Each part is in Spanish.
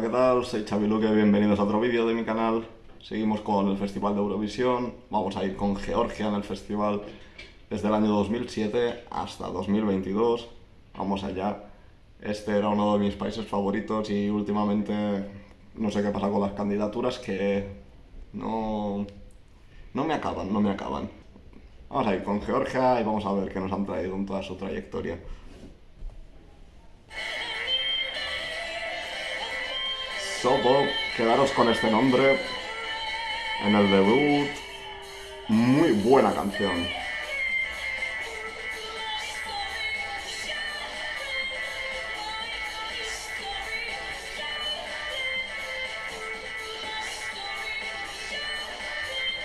¿qué tal? Soy Xavi Luque, bienvenidos a otro vídeo de mi canal. Seguimos con el Festival de Eurovisión. Vamos a ir con Georgia en el festival desde el año 2007 hasta 2022. Vamos allá. Este era uno de mis países favoritos y últimamente no sé qué pasa con las candidaturas que no, no me acaban, no me acaban. Vamos a ir con Georgia y vamos a ver qué nos han traído en toda su trayectoria. Sopo, quedaros con este nombre en el debut. Muy buena canción.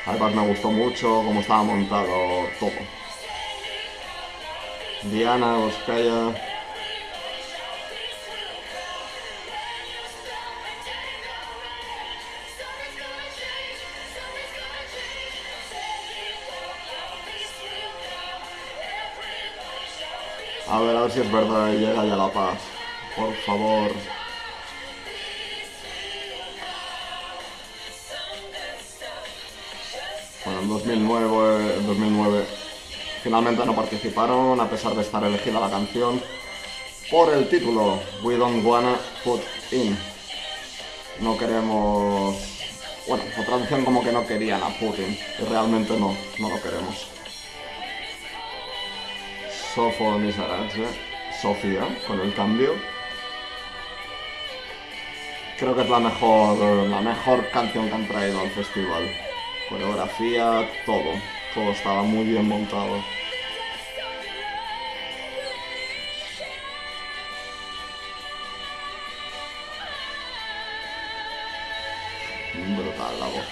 Además me gustó mucho cómo estaba montado todo. Diana, Oskaya... A ver, a ver si es verdad y llega ya la paz. Por favor. Bueno, en 2009, en 2009 finalmente no participaron a pesar de estar elegida la canción por el título We Don't Wanna Put In. No queremos... Bueno, la traducción como que no querían a Putin y realmente no, no lo queremos. Sofo Misaradze, Sofía, con el cambio. Creo que es la mejor, la mejor canción que han traído al festival. Coreografía, todo. Todo estaba muy bien montado. Brutal la voz.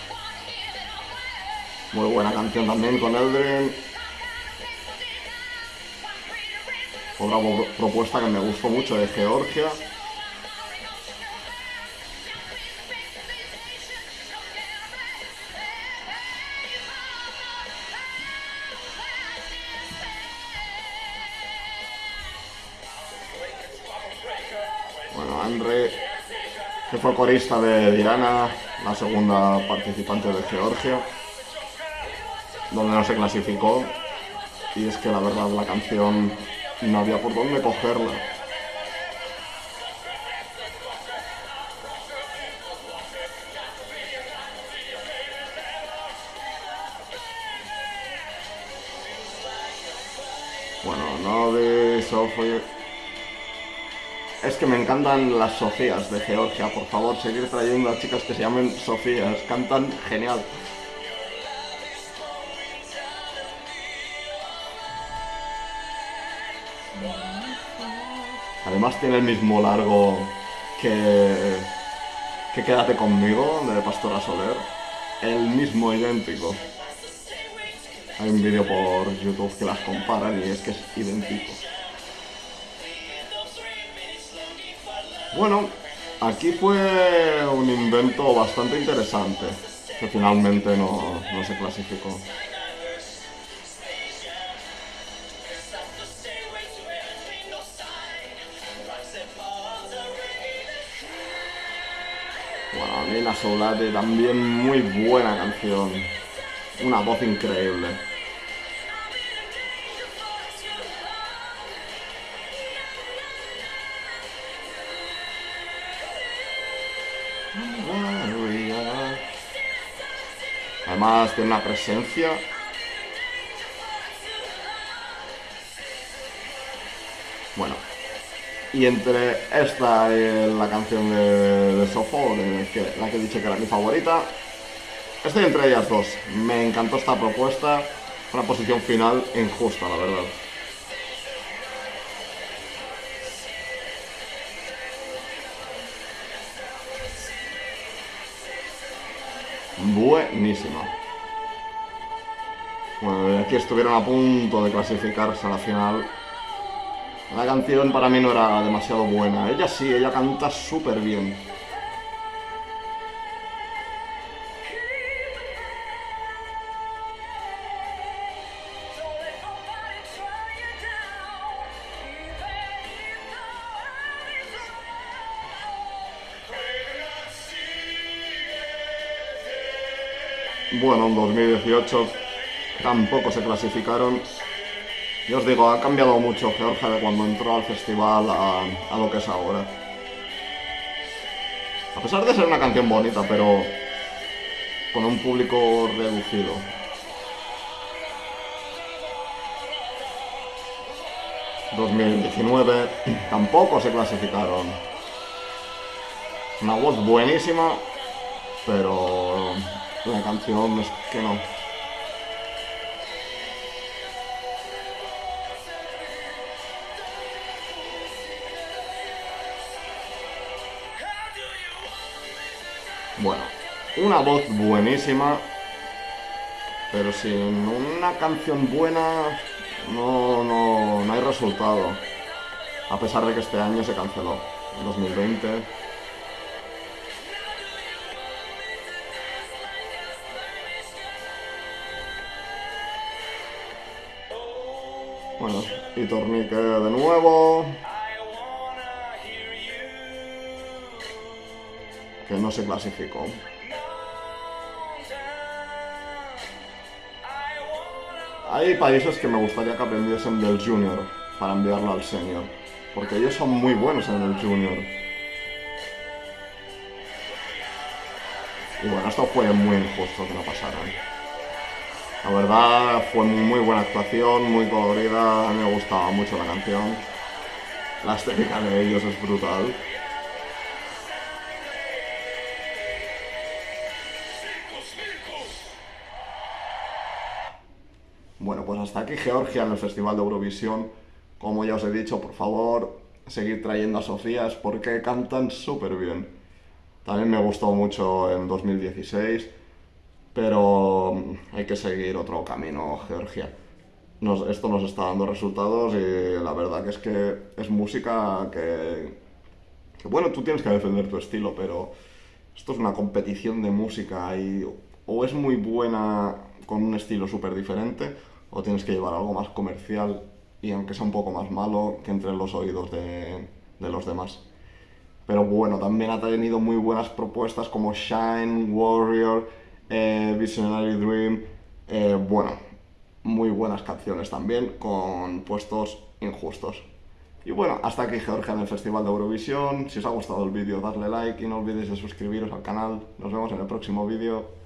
Muy buena canción también con Eldrin. Otra propuesta que me gustó mucho de Georgia. Bueno, Andre, que fue corista de Diana, la segunda participante de Georgia, donde no se clasificó. Y es que la verdad la canción no había por dónde cogerla. Bueno, no de Sofía. Es que me encantan las Sofías de Georgia, por favor, seguir trayendo a chicas que se llamen Sofías, cantan genial. Además tiene el mismo largo que, que Quédate conmigo, de Pastora Soler. El mismo idéntico. Hay un vídeo por YouTube que las comparan y es que es idéntico. Bueno, aquí fue un invento bastante interesante, que finalmente no, no se clasificó. Bueno, Nina Soulate también muy buena canción. Una voz increíble. Además tiene una presencia Bueno, y entre esta y la canción de, de Sofo, la que he dicho que era mi favorita, estoy entre ellas dos. Me encantó esta propuesta, una posición final injusta, la verdad. Buenísima. Bueno, aquí estuvieron a punto de clasificarse a la final la canción para mí no era demasiado buena. Ella sí, ella canta súper bien. Bueno, en 2018 tampoco se clasificaron y os digo, ha cambiado mucho Georgia de cuando entró al festival a, a lo que es ahora. A pesar de ser una canción bonita, pero con un público reducido. ...2019 tampoco se clasificaron. Una voz buenísima, pero la canción es que no. Bueno, una voz buenísima, pero sin una canción buena no, no, no hay resultado. A pesar de que este año se canceló, en 2020. Bueno, y tornique de nuevo. Que no se clasificó. Hay países que me gustaría que aprendiesen del junior para enviarlo al senior. Porque ellos son muy buenos en el junior. Y bueno, esto fue muy injusto que no pasaran. La verdad fue muy buena actuación, muy colorida, me gustaba mucho la canción. La estética de ellos es brutal. Bueno, pues hasta aquí Georgia en el Festival de Eurovisión. Como ya os he dicho, por favor, seguid trayendo a Sofías porque cantan súper bien. También me gustó mucho en 2016, pero hay que seguir otro camino, Georgia. esto nos está dando resultados y la verdad que es que es música que, que, bueno, tú tienes que defender tu estilo, pero esto es una competición de música y o es muy buena con un estilo súper diferente o tienes que llevar algo más comercial y aunque sea un poco más malo, que entre en los oídos de, de los demás. Pero bueno, también ha tenido muy buenas propuestas como Shine, Warrior, eh, Visionary Dream. Eh, bueno, muy buenas canciones también, con puestos injustos. Y bueno, hasta aquí Georgia en el Festival de Eurovisión. Si os ha gustado el vídeo, darle like y no olvidéis de suscribiros al canal. Nos vemos en el próximo vídeo.